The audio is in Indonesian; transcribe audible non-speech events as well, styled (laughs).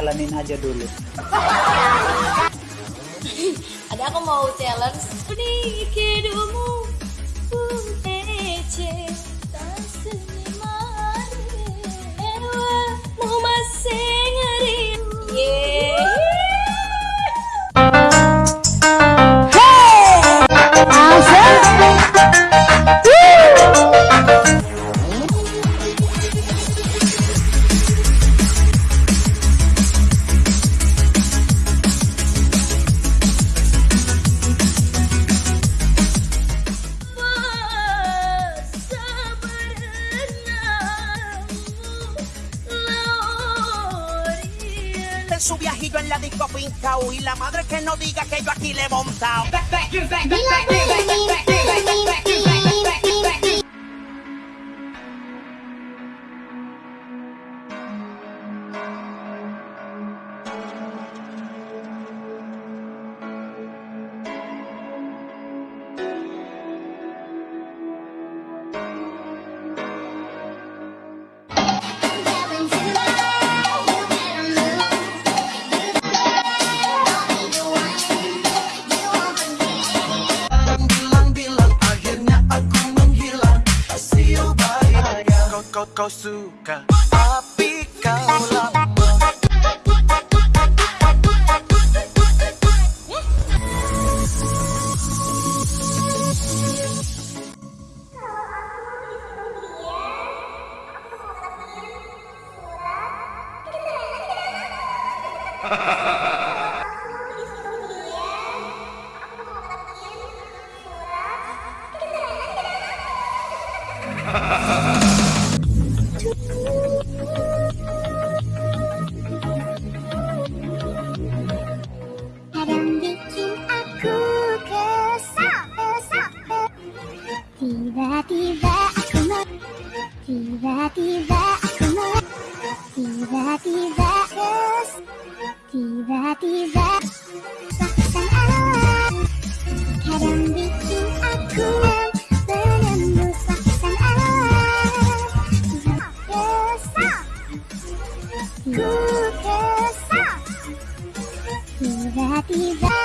Jalanin aja dulu. Ada aku mau challenge. Nih su viajillo en la disco fincao y la madre que no diga que yo aquí le he montado. Kau, suka. Tapi kau lama. Kadang (laughs) tiba-tiba aku mau, tiba-tiba kes, tiba-tiba pasang alam. Kadang bikin aku menembus pasang alam. Kesal, ku kesal. Tiba-tiba